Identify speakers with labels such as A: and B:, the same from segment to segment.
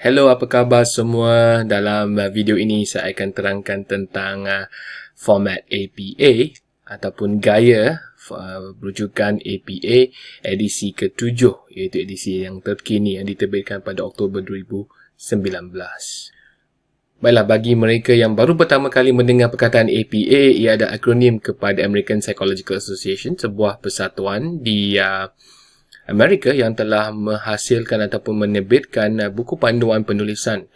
A: Hello, apa khabar semua? Dalam uh, video ini saya akan terangkan tentang uh, format APA ataupun gaya berujukan uh, APA edisi ke-7 iaitu edisi yang terkini yang diterbitkan pada Oktober 2019. Baiklah, bagi mereka yang baru pertama kali mendengar perkataan APA ia ada akronim kepada American Psychological Association sebuah persatuan di... Uh, Amerika yang telah menghasilkan ataupun menerbitkan uh, buku panduan penulisan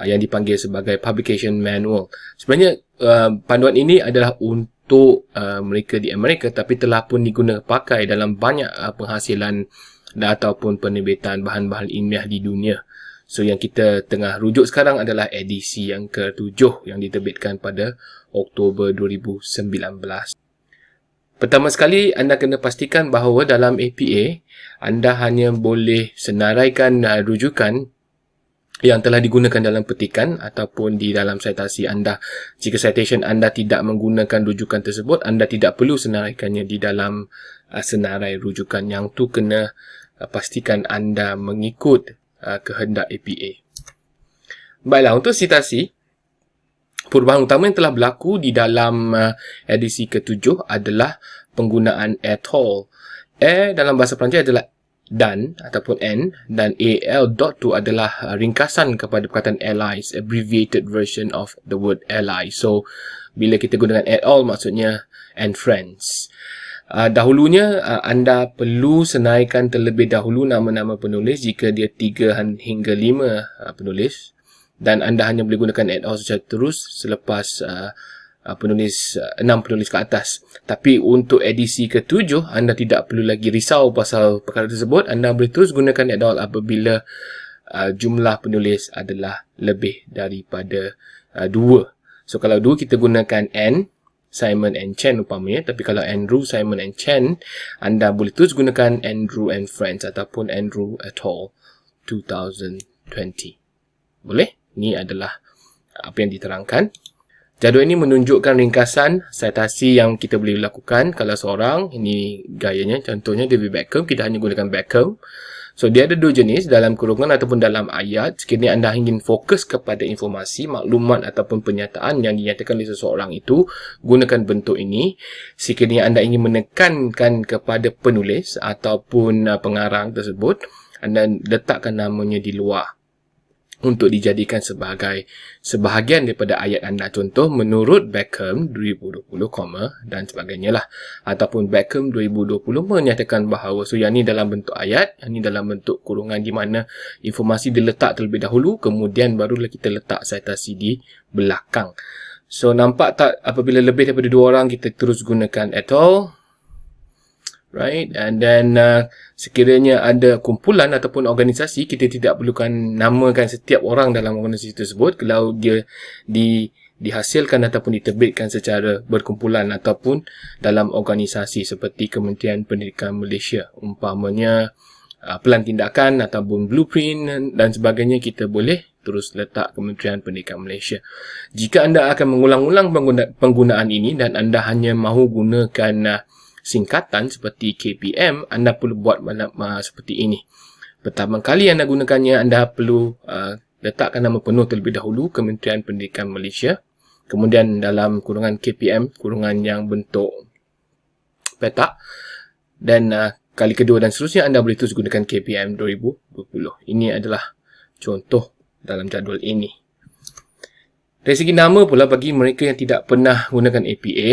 A: uh, yang dipanggil sebagai Publication Manual. Sebenarnya uh, panduan ini adalah untuk mereka di Amerika tapi telah pun digunakan dalam banyak penghasilan ataupun penerbitan bahan-bahan ilmiah di dunia. So yang kita tengah rujuk sekarang adalah edisi yang ketujuh yang diterbitkan pada Oktober 2019. Pertama sekali, anda kena pastikan bahawa dalam APA, anda hanya boleh senaraikan uh, rujukan yang telah digunakan dalam petikan ataupun di dalam citasi anda. Jika citation anda tidak menggunakan rujukan tersebut, anda tidak perlu senaraikannya di dalam uh, senarai rujukan. Yang tu kena uh, pastikan anda mengikut uh, kehendak APA. Baiklah, untuk citasi, perubahan utama yang telah berlaku di dalam uh, edisi ketujuh adalah penggunaan at all. A eh, dalam bahasa Perancis adalah dan ataupun n dan al dot tu adalah uh, ringkasan kepada perkataan allies, abbreviated version of the word ally. So, bila kita gunakan at all maksudnya and friends. Uh, dahulunya uh, anda perlu senaikan terlebih dahulu nama-nama penulis jika dia tiga hingga lima uh, penulis dan anda hanya boleh gunakan add-on secara terus selepas uh, penulis uh, enam uh, penulis ke atas tapi untuk edisi ketujuh anda tidak perlu lagi risau pasal perkara tersebut anda boleh terus gunakan add-on apabila uh, jumlah penulis adalah lebih daripada 2 uh, so kalau dua kita gunakan N Simon and Chen upamanya tapi kalau Andrew, Simon and Chen anda boleh terus gunakan Andrew and Friends ataupun Andrew at all 2020 boleh? Ini adalah uh, apa yang diterangkan. Jadual ini menunjukkan ringkasan citasi yang kita boleh lakukan kalau seorang, ini gayanya, contohnya David Beckham, kita hanya gunakan Beckham. So, dia ada dua jenis dalam kurungan ataupun dalam ayat. Sekiranya anda ingin fokus kepada informasi, maklumat ataupun pernyataan yang dinyatakan oleh seseorang itu, gunakan bentuk ini. Sekiranya anda ingin menekankan kepada penulis ataupun uh, pengarang tersebut, anda letakkan namanya di luar untuk dijadikan sebagai sebahagian daripada ayat anda contoh menurut Beckham 2020, dan sebagainya lah ataupun Beckham 2020 menyatakan bahawa so yang ni dalam bentuk ayat yang ni dalam bentuk kurungan di mana informasi diletak terlebih dahulu kemudian barulah kita letak citasi di belakang so nampak tak apabila lebih daripada dua orang kita terus gunakan at all right and then uh, sekiranya ada kumpulan ataupun organisasi kita tidak perlukan namakan setiap orang dalam organisasi tersebut kalau dia di dihasilkan ataupun diterbitkan secara berkumpulan ataupun dalam organisasi seperti Kementerian Pendidikan Malaysia umpamanya uh, pelan tindakan ataupun blueprint dan sebagainya kita boleh terus letak Kementerian Pendidikan Malaysia jika anda akan mengulang-ulang pengguna penggunaan ini dan anda hanya mahu gunakan uh, singkatan seperti KPM, anda perlu buat malam, uh, seperti ini. Pertama kali anda gunakannya, anda perlu uh, letakkan nama penuh terlebih dahulu Kementerian Pendidikan Malaysia. Kemudian dalam kurungan KPM, kurungan yang bentuk petak. Dan uh, kali kedua dan seterusnya, anda boleh terus gunakan KPM 2020. Ini adalah contoh dalam jadual ini. Dari segi nama pula bagi mereka yang tidak pernah gunakan APA,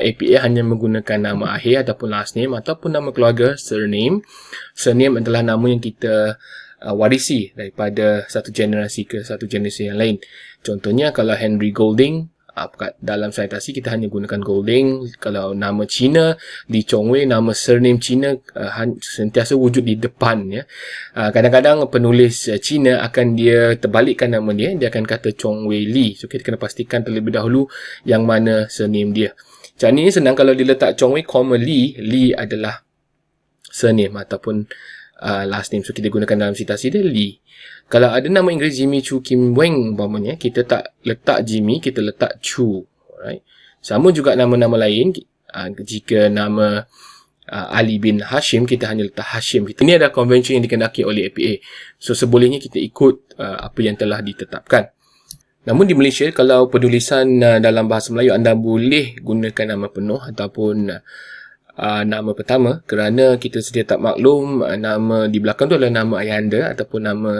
A: APA uh, hanya menggunakan nama akhir ataupun last name ataupun nama keluarga, surname. Surname adalah nama yang kita uh, warisi daripada satu generasi ke satu generasi yang lain. Contohnya kalau Henry Golding, Uh, dalam citasi kita hanya gunakan golding kalau nama Cina di Chongwei nama surname Cina uh, sentiasa wujud di depan ya ah, kadang-kadang penulis uh, Cina akan dia terbalikkan nama dia dia akan kata Chongwei Li so kita kena pastikan terlebih dahulu yang mana surname dia jadi ini senang kalau diletak Chongwei comma Li Li adalah surname ataupun uh, last name. So, kita gunakan dalam citasi dia Lee. Kalau ada nama Inggeris Jimmy Chu Kim Weng, umpamanya, kita tak letak Jimmy, kita letak Chu. Alright. Sama juga nama-nama lain. Uh, jika nama uh, Ali bin Hashim, kita hanya letak Hashim. Kita. Ini adalah convention yang dikendaki oleh APA. So, sebolehnya kita ikut uh, apa yang telah ditetapkan. Namun di Malaysia, kalau penulisan uh, dalam bahasa Melayu, anda boleh gunakan nama penuh ataupun uh, uh, nama pertama kerana kita sedia tak maklum uh, nama di belakang tu adalah nama ayah anda ataupun nama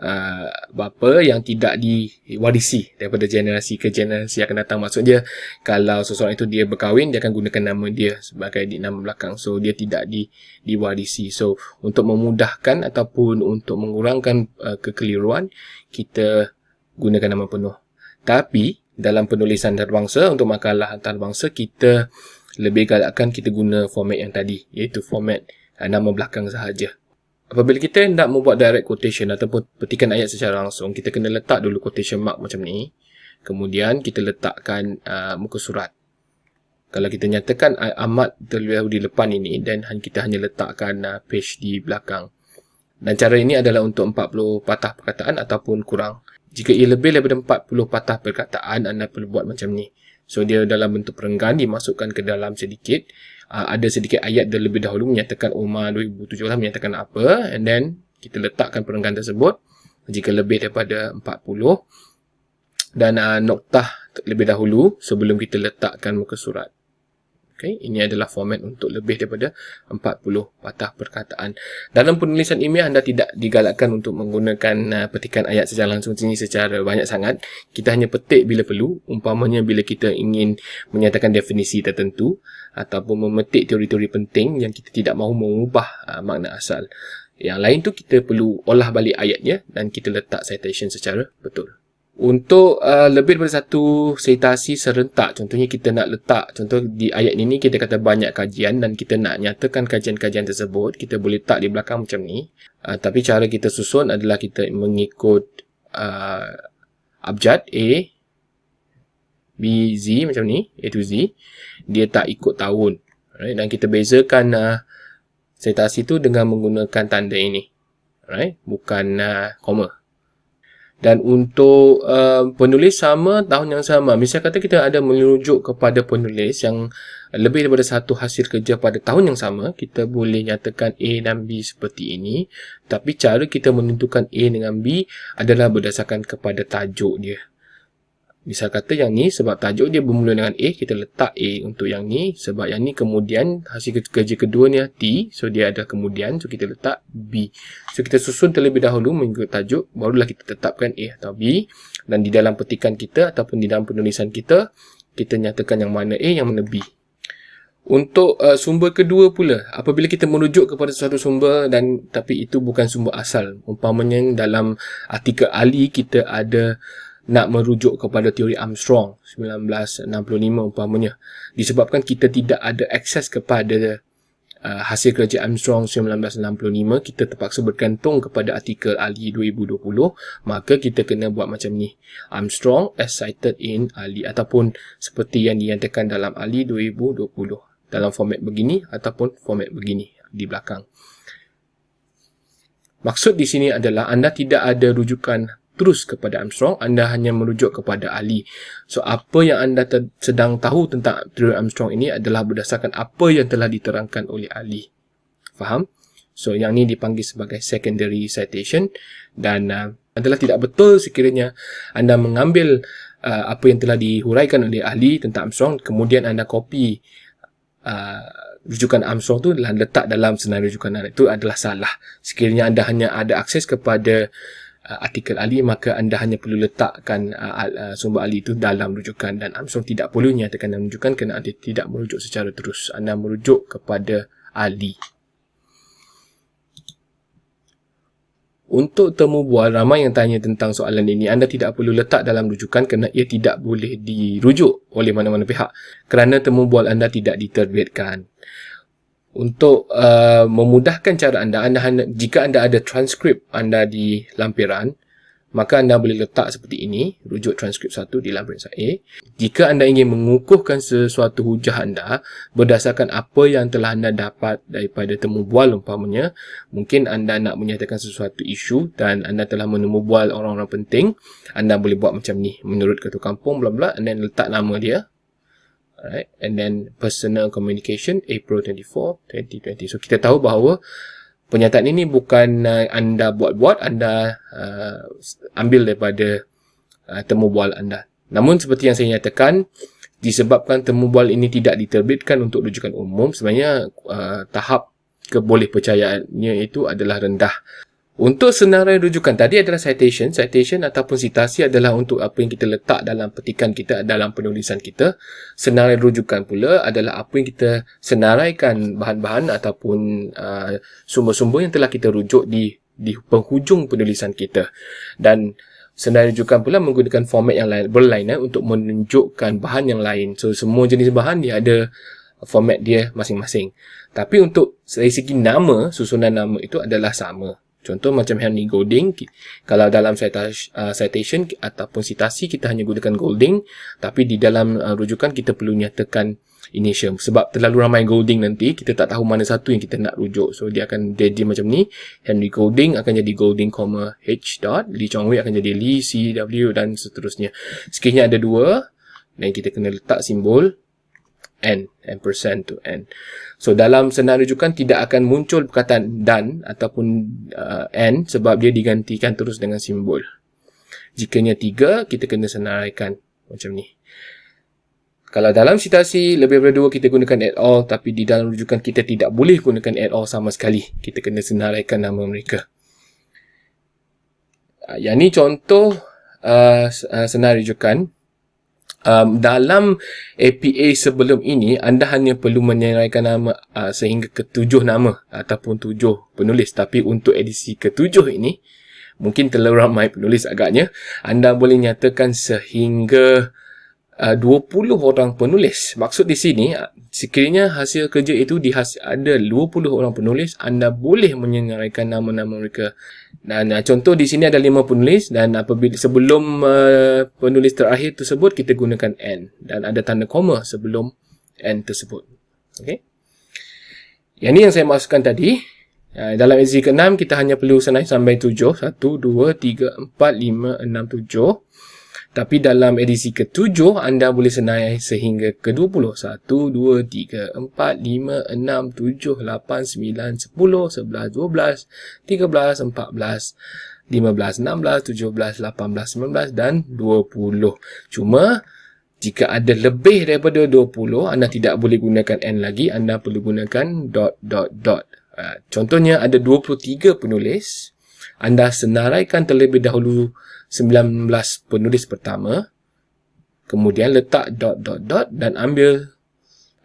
A: uh, bapa yang tidak diwarisi daripada generasi ke generasi akan datang maksudnya kalau seseorang itu dia berkahwin dia akan gunakan nama dia sebagai di nama belakang so dia tidak di diwarisi so untuk memudahkan ataupun untuk mengurangkan uh, kekeliruan kita gunakan nama penuh tapi dalam penulisan antarabangsa untuk makalah antarabangsa kita lebih galakkan kita guna format yang tadi iaitu format uh, nama belakang sahaja apabila kita nak membuat direct quotation ataupun petikan ayat secara langsung kita kena letak dulu quotation mark macam ni kemudian kita letakkan uh, muka surat kalau kita nyatakan uh, amat terlalu di depan ini dan kita hanya letakkan uh, page di belakang dan cara ini adalah untuk 40 patah perkataan ataupun kurang jika ia lebih daripada 40 patah perkataan anda perlu buat macam ni So dia dalam bentuk perenggan dimasukkan ke dalam sedikit uh, ada sedikit ayat terlebih dahulu menyatakan Umar 2017 menyatakan apa and then kita letakkan perenggan tersebut jika lebih daripada 40 dan uh, noktah lebih dahulu sebelum kita letakkan muka surat Okay, ini adalah format untuk lebih daripada 40 patah perkataan. Dalam penulisan ilmiah, anda tidak digalakkan untuk menggunakan uh, petikan ayat secara langsung sini secara banyak sangat. Kita hanya petik bila perlu, umpamanya bila kita ingin menyatakan definisi tertentu ataupun memetik teori-teori penting yang kita tidak mahu mengubah uh, makna asal. Yang lain tu kita perlu olah balik ayatnya dan kita letak citation secara betul. Untuk uh, lebih daripada satu sitasi serentak, contohnya kita nak letak, contoh di ayat ini kita kata banyak kajian dan kita nak nyatakan kajian-kajian tersebut, kita boleh letak di belakang macam ni. Uh, tapi cara kita susun adalah kita mengikut uh, abjad A, B, Z macam ni, A to Z. Dia tak ikut tahun. Right? Dan kita bezakan uh, sitasi tu dengan menggunakan tanda ini. Right? Bukan uh, koma dan untuk uh, penulis sama tahun yang sama misal kata kita ada merujuk kepada penulis yang lebih daripada satu hasil kerja pada tahun yang sama kita boleh nyatakan A dan B seperti ini tapi cara kita menentukan A dengan B adalah berdasarkan kepada tajuk dia Misal kata yang ni sebab tajuk dia bermula dengan A, kita letak A untuk yang ni. Sebab yang ni kemudian hasil kerja kedua ni T. So, dia ada kemudian. So, kita letak B. So, kita susun terlebih dahulu mengikut tajuk. Barulah kita tetapkan A atau B. Dan di dalam petikan kita ataupun di dalam penulisan kita, kita nyatakan yang mana A, yang mana B. Untuk uh, sumber kedua pula, apabila kita merujuk kepada sesuatu sumber dan tapi itu bukan sumber asal. Umpamanya dalam artikel Ali kita ada nak merujuk kepada teori Armstrong 1965 umpamanya disebabkan kita tidak ada akses kepada uh, hasil kerja Armstrong 1965 kita terpaksa bergantung kepada artikel Ali 2020 maka kita kena buat macam ni Armstrong as cited in Ali ataupun seperti yang dinyatakan dalam Ali 2020 dalam format begini ataupun format begini di belakang Maksud di sini adalah anda tidak ada rujukan terus kepada Armstrong, anda hanya merujuk kepada ahli. So, apa yang anda sedang tahu tentang Trevor Armstrong ini adalah berdasarkan apa yang telah diterangkan oleh ahli. Faham? So, yang ni dipanggil sebagai secondary citation dan uh, adalah tidak betul sekiranya anda mengambil uh, apa yang telah dihuraikan oleh ahli tentang Armstrong, kemudian anda copy uh, rujukan Armstrong tu dan letak dalam senarai rujukan anda. Itu adalah salah. Sekiranya anda hanya ada akses kepada uh, artikel ahli maka anda hanya perlu letakkan uh, uh, sumber ahli itu dalam rujukan dan Armstrong tidak perlu nyatakan dalam rujukan kerana anda tidak merujuk secara terus anda merujuk kepada ahli Untuk temu bual, ramai yang tanya tentang soalan ini, anda tidak perlu letak dalam rujukan kerana ia tidak boleh dirujuk oleh mana-mana pihak kerana temu bual anda tidak diterbitkan untuk uh, memudahkan cara anda, anda jika anda ada transkrip anda di lampiran maka anda boleh letak seperti ini rujuk transkrip satu di lampiran saya jika anda ingin mengukuhkan sesuatu hujah anda berdasarkan apa yang telah anda dapat daripada temu bual umpamanya mungkin anda nak menyatakan sesuatu isu dan anda telah menemu bual orang-orang penting anda boleh buat macam ni menurut ketua kampung bla bla dan letak nama dia right? and then personal communication April 24, 2020. So kita tahu bahawa pernyataan ini bukan uh, anda buat-buat, anda uh, ambil daripada uh, temu bual anda. Namun seperti yang saya nyatakan, disebabkan temu bual ini tidak diterbitkan untuk rujukan umum, sebenarnya uh, tahap kebolehpercayaannya itu adalah rendah. Untuk senarai rujukan tadi adalah citation. Citation ataupun citasi adalah untuk apa yang kita letak dalam petikan kita, dalam penulisan kita. Senarai rujukan pula adalah apa yang kita senaraikan bahan-bahan ataupun uh, sumber-sumber yang telah kita rujuk di, di penghujung penulisan kita. Dan senarai rujukan pula menggunakan format yang lain, berlainan untuk menunjukkan bahan yang lain. So, semua jenis bahan dia ada format dia masing-masing. Tapi untuk dari segi nama, susunan nama itu adalah sama. Contoh macam Henry Golding, kalau dalam uh, citation ataupun citasi kita hanya gunakan Golding tapi di dalam uh, rujukan kita perlu nyatakan initial sebab terlalu ramai Golding nanti kita tak tahu mana satu yang kita nak rujuk. So dia akan jadi macam ni, Henry Golding akan jadi Golding, H. Dot. Lee Chong Wei akan jadi Lee, C, W dan seterusnya. Sekiranya ada dua dan kita kena letak simbol N, and percent to N. So, dalam senarai rujukan tidak akan muncul perkataan dan ataupun uh, N sebab dia digantikan terus dengan simbol. Jika nya tiga kita kena senaraikan macam ni. Kalau dalam citasi lebih daripada 2, kita gunakan at all tapi di dalam rujukan kita tidak boleh gunakan at all sama sekali. Kita kena senaraikan nama mereka. Uh, yang ni contoh uh, uh, senarai rujukan um, dalam APA sebelum ini anda hanya perlu menyeraikan nama uh, sehingga ketujuh nama ataupun tujuh penulis tapi untuk edisi ketujuh ini mungkin terlalu ramai penulis agaknya anda boleh nyatakan sehingga uh, 20 orang penulis maksud di sini uh, sekiranya hasil kerja itu dihas ada 20 orang penulis anda boleh menyeraikan nama-nama mereka dan uh, contoh di sini ada lima penulis dan apabila sebelum uh, penulis terakhir tersebut kita gunakan n dan ada tanda koma sebelum n tersebut. Okey. Yang ini yang saya masukkan tadi. Uh, dalam ejen ke-6 kita hanya perlu senai sampai 7. 1 2 3 4 5 6 7. Tapi dalam edisi ke-7, anda boleh senai sehingga ke-20. 1, 2, 3, 4, 5, 6, 7, 8, 9, 10, 11, 12, 13, 14, 15, 16, 17, 18, 19 dan 20. Cuma, jika ada lebih daripada 20, anda tidak boleh gunakan N lagi. Anda perlu gunakan dot, dot, dot. Ah, contohnya, ada 23 penulis. Anda senaraikan terlebih dahulu 19 penulis pertama kemudian letak dot dot dot dan ambil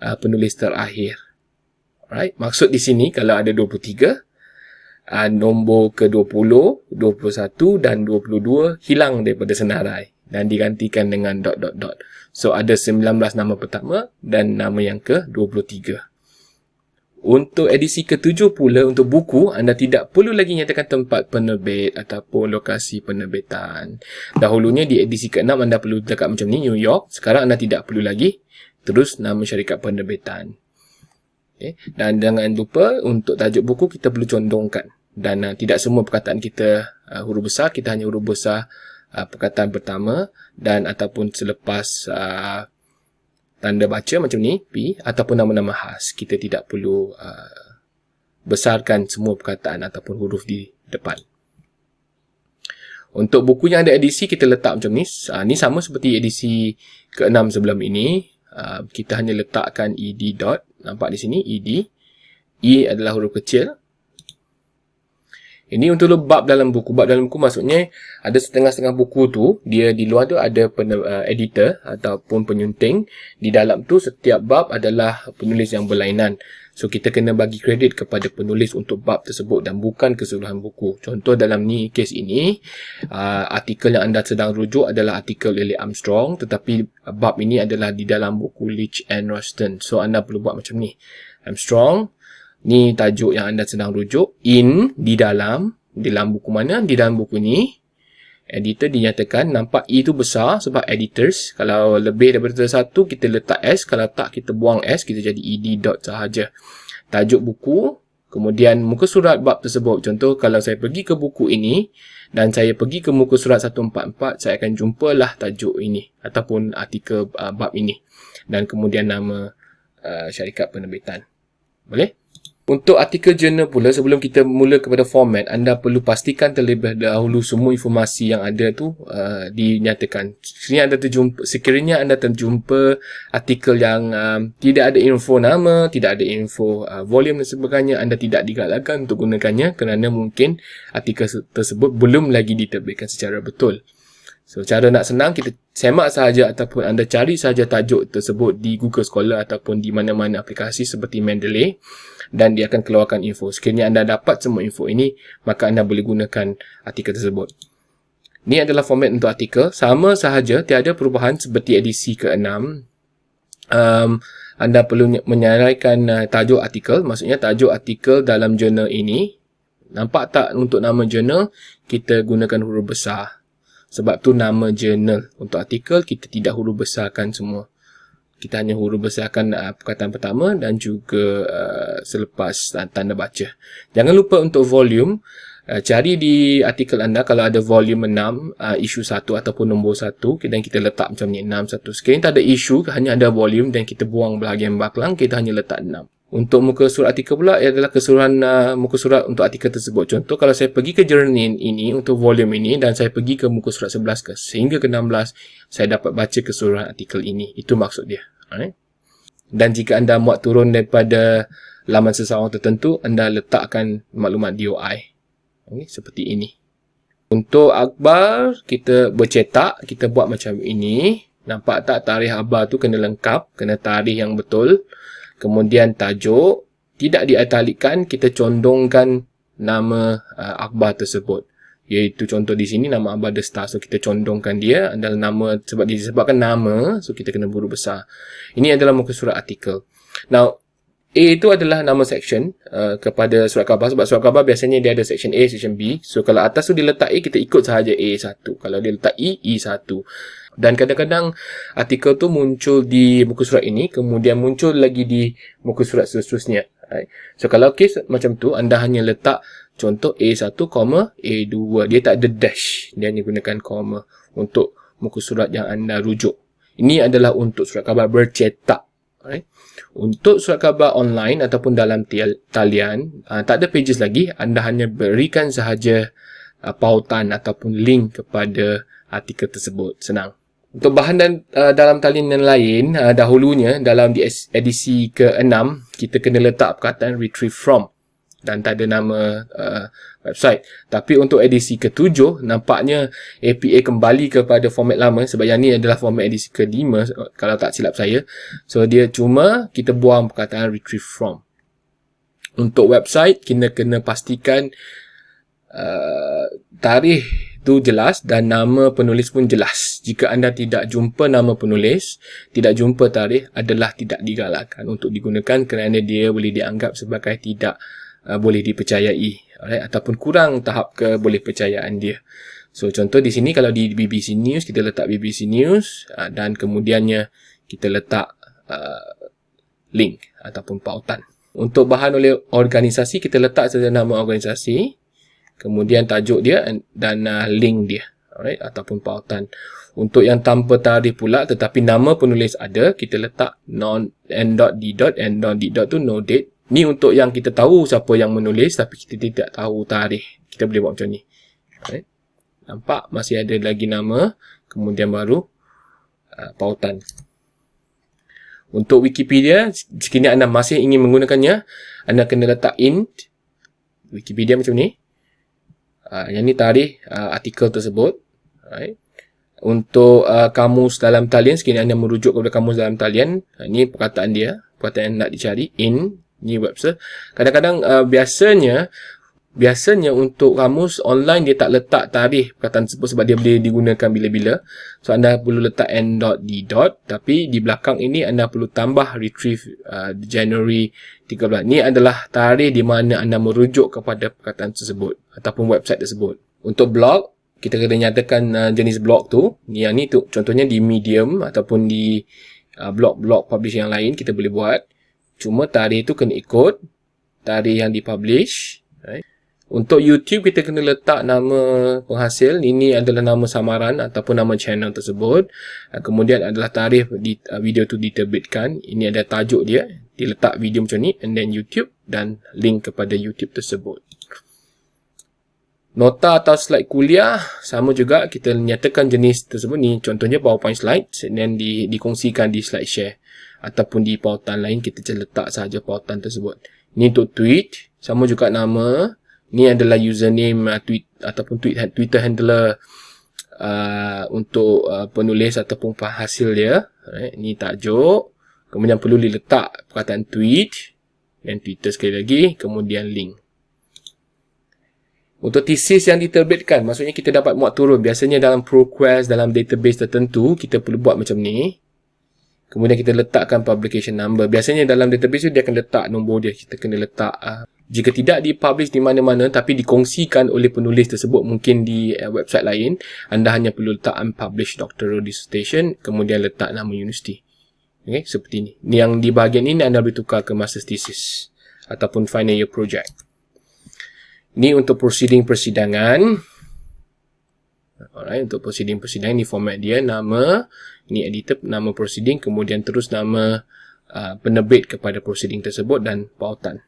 A: uh, penulis terakhir alright maksud di sini kalau ada 23 uh, nombor ke 20 21 dan 22 hilang daripada senarai dan digantikan dengan dot dot dot so ada 19 nama pertama dan nama yang ke 23 untuk edisi ketujuh pula, untuk buku, anda tidak perlu lagi nyatakan tempat penerbit ataupun lokasi penerbitan. Dahulunya di edisi ke-6, anda perlu dekat macam ni, New York. Sekarang anda tidak perlu lagi. Terus nama syarikat penerbitan. Okay. Eh, dan jangan lupa, untuk tajuk buku, kita perlu condongkan. Dan uh, tidak semua perkataan kita uh, huruf besar, kita hanya huruf besar uh, perkataan pertama dan ataupun selepas uh, tanda baca macam ni, P, ataupun nama-nama khas. Kita tidak perlu uh, besarkan semua perkataan ataupun huruf di depan. Untuk buku yang ada edisi, kita letak macam ni. Uh, ni sama seperti edisi ke-6 sebelum ini. Uh, kita hanya letakkan ed. dot. Nampak di sini, ed. E adalah huruf kecil. Ini untuk lo bab dalam buku. Bab dalam buku maksudnya ada setengah-setengah buku tu, dia di luar tu ada pen, uh, editor ataupun penyunting. Di dalam tu setiap bab adalah penulis yang berlainan. So kita kena bagi kredit kepada penulis untuk bab tersebut dan bukan keseluruhan buku. Contoh dalam ni kes ini, uh, artikel yang anda sedang rujuk adalah artikel Lily Armstrong tetapi bab ini adalah di dalam buku Leach and Roston. So anda perlu buat macam ni. Armstrong, Ni tajuk yang anda sedang rujuk. In, di dalam. Di dalam buku mana? Di dalam buku ni. Editor dinyatakan. Nampak E tu besar sebab editors. Kalau lebih daripada satu, kita letak S. Kalau tak, kita buang S. Kita jadi ED dot sahaja. Tajuk buku. Kemudian muka surat bab tersebut. Contoh, kalau saya pergi ke buku ini dan saya pergi ke muka surat 144, saya akan jumpalah tajuk ini ataupun artikel uh, bab ini. Dan kemudian nama uh, syarikat penerbitan. Boleh? Untuk artikel jurnal pula sebelum kita mula kepada format anda perlu pastikan terlebih dahulu semua informasi yang ada tu uh, dinyatakan. Sekiranya anda terjumpa sekiranya anda terjumpa artikel yang um, tidak ada info nama, tidak ada info uh, volume dan sebagainya anda tidak digalakkan untuk gunakannya kerana mungkin artikel tersebut belum lagi diterbitkan secara betul. So, cara nak senang, kita semak saja ataupun anda cari saja tajuk tersebut di Google Scholar ataupun di mana-mana aplikasi seperti Mendeley dan dia akan keluarkan info. Sekiranya anda dapat semua info ini, maka anda boleh gunakan artikel tersebut. Ini adalah format untuk artikel. Sama sahaja, tiada perubahan seperti edisi ke-6. Um, anda perlu menyaraikan uh, tajuk artikel, maksudnya tajuk artikel dalam jurnal ini. Nampak tak untuk nama jurnal, kita gunakan huruf besar. Sebab tu nama journal untuk artikel kita tidak huruf besarkan semua. Kita hanya huruf besarkan uh, perkataan pertama dan juga uh, selepas uh, tanda baca. Jangan lupa untuk volume. Uh, cari di artikel anda kalau ada volume 6, uh, isu 1 ataupun nombor 1. Dan kita letak macam ni 6, 1. Sekiranya tak ada isu, hanya ada volume dan kita buang bahagian baklang, kita hanya letak 6. Untuk muka surat artikel pula ia adalah keseluruhan uh, muka surat untuk artikel tersebut. Contoh kalau saya pergi ke journal ini untuk volume ini dan saya pergi ke muka surat 11 ke sehingga ke 16 saya dapat baca keseluruhan artikel ini. Itu maksud dia. Alright. Dan jika anda muat turun daripada laman sesawang tertentu anda letakkan maklumat DOI. Okay, seperti ini. Untuk akhbar kita bercetak, kita buat macam ini. Nampak tak tarikh akhbar tu kena lengkap, kena tarikh yang betul. Kemudian tajuk tidak diatalikan kita condongkan nama uh, akhbar tersebut. Iaitu contoh di sini nama akhbar The Star. So kita condongkan dia adalah nama sebab disebabkan nama, so kita kena buruk besar. Ini adalah muka surat artikel. Now, A itu adalah nama section uh, kepada surat khabar sebab surat khabar biasanya dia ada section A, section B. So kalau atas tu diletak A, kita ikut sahaja A1. Kalau dia letak E, E1. Dan kadang-kadang artikel tu muncul di muka surat ini, kemudian muncul lagi di muka surat seterusnya. So kalau kes macam tu, anda hanya letak contoh A1, A2. Dia tak ada dash. Dia hanya gunakan comma untuk muka surat yang anda rujuk. Ini adalah untuk surat khabar bercetak. Eh. Untuk surat khabar online ataupun dalam talian, uh, tak ada pages lagi. Anda hanya berikan sahaja uh, pautan ataupun link kepada artikel tersebut. Senang. Untuk bahan dan uh, dalam talian yang lain, uh, dahulunya dalam di edisi ke-6, kita kena letak perkataan retrieve from dan tak ada nama uh, website tapi untuk edisi ketujuh nampaknya APA kembali kepada format lama sebab yang ni adalah format edisi kelima kalau tak silap saya so dia cuma kita buang perkataan retrieve from untuk website kita kena pastikan uh, tarikh tu jelas dan nama penulis pun jelas jika anda tidak jumpa nama penulis tidak jumpa tarikh adalah tidak digalakkan untuk digunakan kerana dia boleh dianggap sebagai tidak Uh, boleh dipercayai alright ataupun kurang tahap ke boleh percayaan dia. So contoh di sini kalau di BBC News kita letak BBC News uh, dan kemudiannya kita letak uh, link ataupun pautan. Untuk bahan oleh organisasi kita letak saja nama organisasi, kemudian tajuk dia dan uh, link dia. Alright ataupun pautan. Untuk yang tanpa tarikh pula tetapi nama penulis ada, kita letak non n.d. n.d. tu no date Ni untuk yang kita tahu siapa yang menulis tapi kita tidak tahu tarikh. Kita boleh buat macam ni. Right? Nampak masih ada lagi nama. Kemudian baru uh, pautan. Untuk Wikipedia, sekiranya anda masih ingin menggunakannya, anda kena letak in Wikipedia macam ni. Uh, yang ni tarikh uh, artikel tersebut. Right? Untuk uh, kamus dalam talian, sekiranya anda merujuk kepada kamus dalam talian, uh, ni perkataan dia, perkataan nak dicari, in ni Webster. Kadang-kadang uh, biasanya biasanya untuk kamus online dia tak letak tarikh perkataan tersebut sebab dia boleh digunakan bila-bila. So anda perlu letak n.d. tapi di belakang ini anda perlu tambah retrieve uh, January 13. Ini adalah tarikh di mana anda merujuk kepada perkataan tersebut ataupun website tersebut. Untuk blog kita kena nyatakan uh, jenis blog tu. Yang ni tu contohnya di Medium ataupun di uh, blog-blog uh, publish yang lain kita boleh buat. Cuma tarikh itu kena ikut tarikh yang dipublish. Right? Untuk YouTube kita kena letak nama penghasil. Ini adalah nama samaran ataupun nama channel tersebut. Ah, kemudian adalah tarikh ah, video tu diterbitkan. Ini ada tajuk dia. Diletak video macam ni and then YouTube dan link kepada YouTube tersebut. Nota atau slide kuliah sama juga kita nyatakan jenis tersebut ni contohnya PowerPoint slide and di, dikongsikan di slide share ataupun di pautan lain kita je letak saja pautan tersebut. Ni untuk tweet, sama juga nama. Ni adalah username uh, tweet ataupun tweet ha-, Twitter handler uh, untuk uh, penulis ataupun penghasil dia. Right. Ni tajuk. Kemudian perlu diletak perkataan tweet dan Twitter sekali lagi, kemudian link. Untuk thesis yang diterbitkan, maksudnya kita dapat muat turun. Biasanya dalam ProQuest, dalam database tertentu, kita perlu buat macam ni. Kemudian kita letakkan publication number. Biasanya dalam database tu dia akan letak nombor dia. Kita kena letak. Uh, jika tidak dipublish di mana-mana tapi dikongsikan oleh penulis tersebut mungkin di uh, website lain. Anda hanya perlu letak unpublished doctoral dissertation. Kemudian letak nama universiti. Okay, seperti ini. Yang di bahagian ini anda boleh tukar ke master thesis. Ataupun final year project. Ini untuk proceeding persidangan. Alright, untuk proceeding-proceeding ni format dia nama, ni editor nama proceeding, kemudian terus nama uh, penerbit kepada proceeding tersebut dan pautan.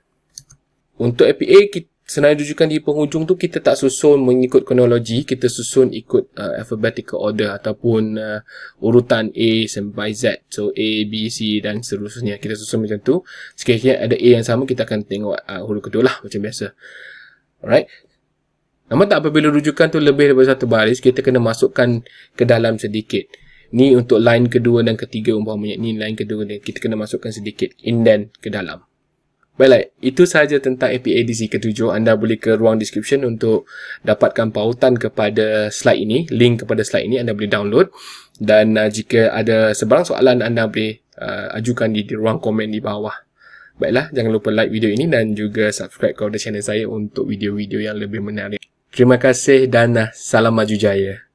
A: Untuk APA, kita senarai rujukan di penghujung tu kita tak susun mengikut kronologi, kita susun ikut uh, alphabetical order ataupun uh, urutan A sampai Z. So A, B, C dan seterusnya. Kita susun macam tu. Sekiranya ada A yang sama, kita akan tengok uh, huruf kedua lah macam biasa. Alright, Nama tak apabila rujukan tu lebih daripada satu baris, kita kena masukkan ke dalam sedikit. Ni untuk line kedua dan ketiga umpamanya. Ni line kedua ni kita kena masukkan sedikit indent ke dalam. Baiklah, itu sahaja tentang APA DC ke-7. Anda boleh ke ruang description untuk dapatkan pautan kepada slide ini. Link kepada slide ini anda boleh download. Dan uh, jika ada sebarang soalan, anda boleh uh, ajukan di, di ruang komen di bawah. Baiklah, jangan lupa like video ini dan juga subscribe kepada channel saya untuk video-video yang lebih menarik. Terima kasih dan salam maju jaya.